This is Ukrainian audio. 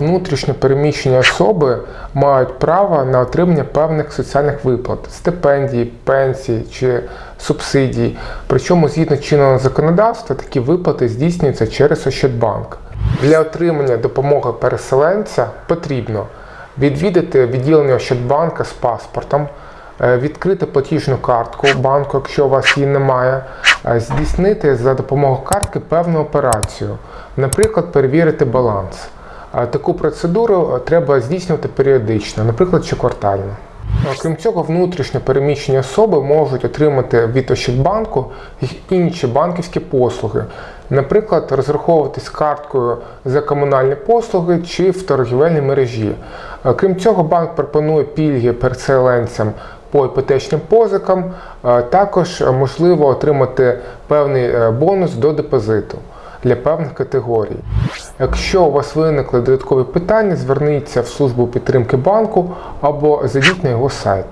внутрішньо переміщені особи мають право на отримання певних соціальних виплат, стипендій, пенсій чи субсидій. Причому згідно чинного законодавства такі виплати здійснюються через Ощадбанк. Для отримання допомоги переселенця потрібно відвідати відділення Ощадбанка з паспортом, е, відкрити платіжну картку банку, якщо у вас її немає, е, здійснити за допомогою картки певну операцію, наприклад, перевірити баланс. Таку процедуру е, треба здійснювати періодично, наприклад, щоквартально. Окрім цього, внутрішньо переміщені особи можуть отримати від Ощадбанку інші банківські послуги, наприклад, розраховуватись карткою за комунальні послуги чи в торгівельній мережі. Крім цього, банк пропонує пільги переселенцям по іпотечним позикам. Також можливо отримати певний е, бонус до депозиту для певних категорій. Якщо у вас виникли додаткові питання, зверніться в службу підтримки банку або зайдіть на його сайт.